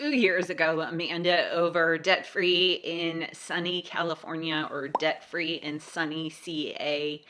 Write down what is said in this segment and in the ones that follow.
two years ago, Amanda over Debt Free in sunny California or Debt Free in sunny CA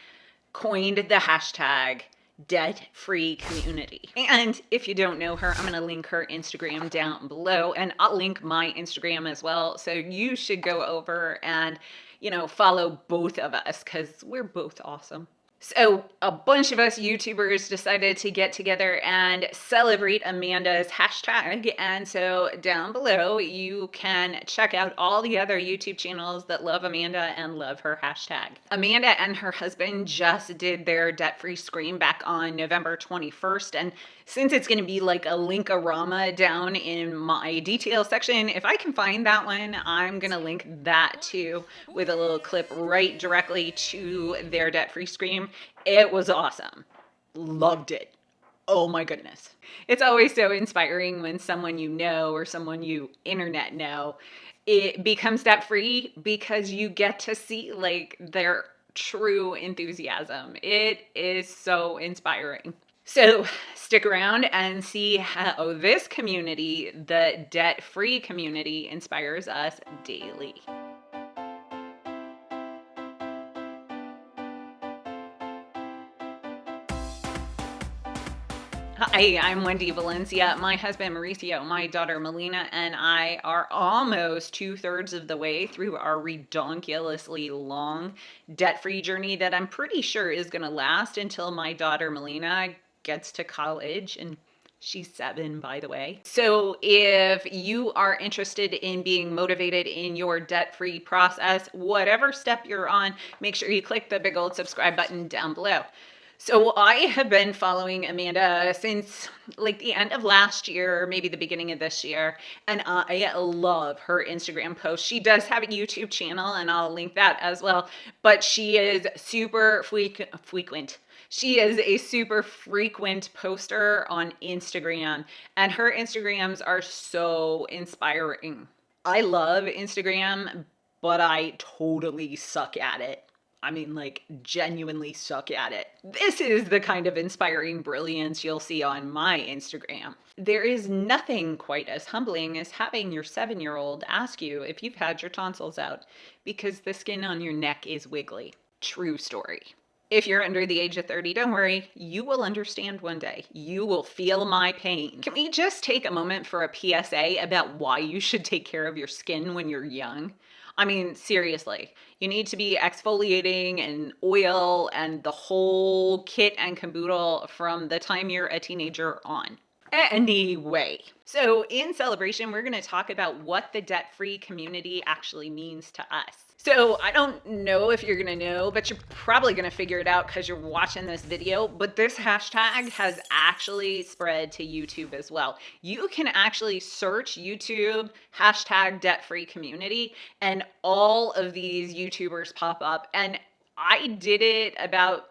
coined the hashtag debt free community. And if you don't know her, I'm going to link her Instagram down below and I'll link my Instagram as well. So you should go over and, you know, follow both of us because we're both awesome. So a bunch of us YouTubers decided to get together and celebrate Amanda's hashtag. And so down below, you can check out all the other YouTube channels that love Amanda and love her hashtag. Amanda and her husband just did their debt-free scream back on November 21st. And since it's going to be like a linkorama down in my details section, if I can find that one, I'm going to link that too with a little clip right directly to their debt-free scream. It was awesome. Loved it. Oh my goodness. It's always so inspiring when someone you know or someone you internet know it becomes debt free because you get to see like their true enthusiasm. It is so inspiring. So stick around and see how this community, the debt free community, inspires us daily. Hi, I'm Wendy Valencia. My husband Mauricio, my daughter Melina, and I are almost two thirds of the way through our redonkulously long debt free journey that I'm pretty sure is going to last until my daughter Melina gets to college and She's seven, by the way. So if you are interested in being motivated in your debt-free process, whatever step you're on, make sure you click the big old subscribe button down below. So I have been following Amanda since like the end of last year, or maybe the beginning of this year, and I love her Instagram posts. She does have a YouTube channel, and I'll link that as well. But she is super frequent. She is a super frequent poster on Instagram, and her Instagrams are so inspiring. I love Instagram, but I totally suck at it. I mean, like, genuinely suck at it. This is the kind of inspiring brilliance you'll see on my Instagram. There is nothing quite as humbling as having your seven year old ask you if you've had your tonsils out because the skin on your neck is wiggly. True story. If you're under the age of 30, don't worry, you will understand one day. You will feel my pain. Can we just take a moment for a PSA about why you should take care of your skin when you're young? I mean, seriously, you need to be exfoliating and oil and the whole kit and caboodle from the time you're a teenager on. Anyway, so in celebration, we're going to talk about what the debt free community actually means to us. So I don't know if you're gonna know, but you're probably gonna figure it out because you're watching this video, but this hashtag has actually spread to YouTube as well. You can actually search YouTube hashtag debt free community and all of these YouTubers pop up. And I did it about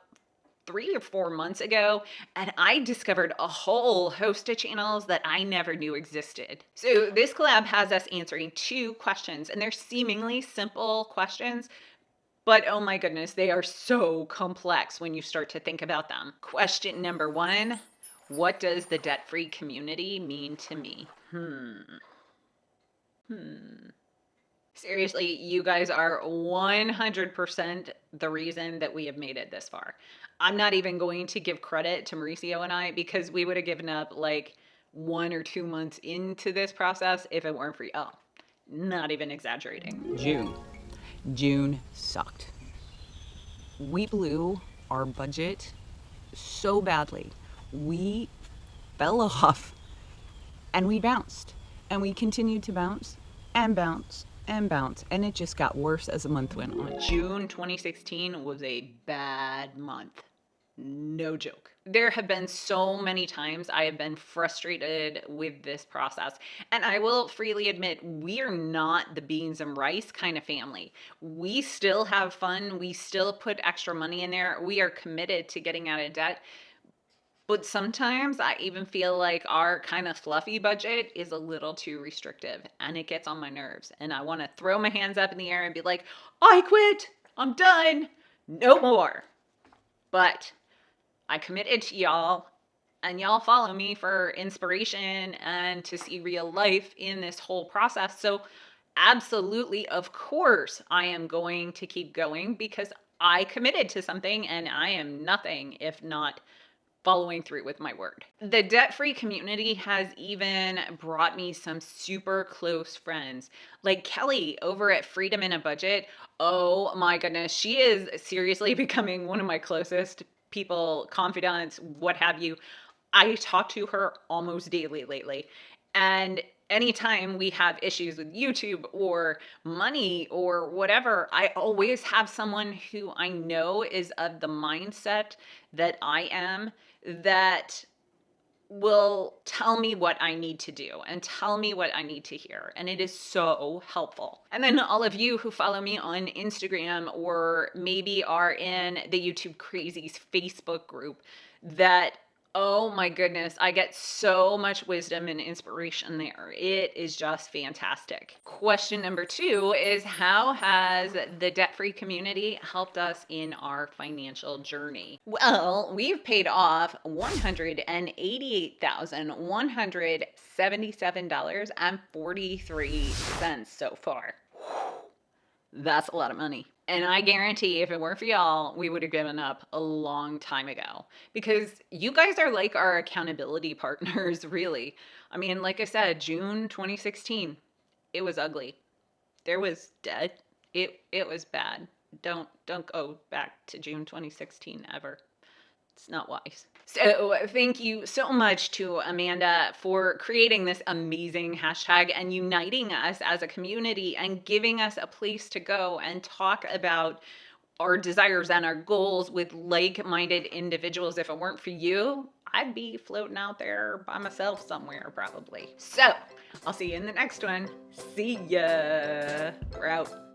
three or four months ago, and I discovered a whole host of channels that I never knew existed. So this collab has us answering two questions, and they're seemingly simple questions, but oh my goodness, they are so complex when you start to think about them. Question number one, what does the debt-free community mean to me? Hmm. Hmm. Seriously, you guys are 100% the reason that we have made it this far. I'm not even going to give credit to Mauricio and I because we would have given up like one or two months into this process if it weren't for y'all. Oh, not even exaggerating. June. June sucked. We blew our budget so badly. We fell off and we bounced and we continued to bounce and bounce and bounce and it just got worse as the month went on. June 2016 was a bad month. No joke. There have been so many times I have been frustrated with this process. And I will freely admit, we are not the beans and rice kind of family. We still have fun. We still put extra money in there. We are committed to getting out of debt. But sometimes I even feel like our kind of fluffy budget is a little too restrictive and it gets on my nerves. And I want to throw my hands up in the air and be like, I quit. I'm done. No more. But I committed to y'all and y'all follow me for inspiration and to see real life in this whole process. So, absolutely, of course, I am going to keep going because I committed to something and I am nothing if not following through with my word. The debt free community has even brought me some super close friends, like Kelly over at Freedom in a Budget. Oh my goodness, she is seriously becoming one of my closest people, confidants, what have you. I talk to her almost daily lately. And anytime we have issues with YouTube or money or whatever, I always have someone who I know is of the mindset that I am that will tell me what I need to do and tell me what I need to hear. And it is so helpful. And then all of you who follow me on Instagram or maybe are in the YouTube Crazies Facebook group that Oh my goodness, I get so much wisdom and inspiration there. It is just fantastic. Question number two is How has the debt free community helped us in our financial journey? Well, we've paid off $188,177.43 so far. That's a lot of money. And I guarantee if it weren't for y'all, we would have given up a long time ago because you guys are like our accountability partners, really. I mean, like I said, June 2016, it was ugly. There was debt. It it was bad. Don't don't go back to June 2016 ever. It's not wise. So thank you so much to Amanda for creating this amazing hashtag and uniting us as a community and giving us a place to go and talk about our desires and our goals with like-minded individuals. If it weren't for you, I'd be floating out there by myself somewhere probably. So I'll see you in the next one. See ya. We're out.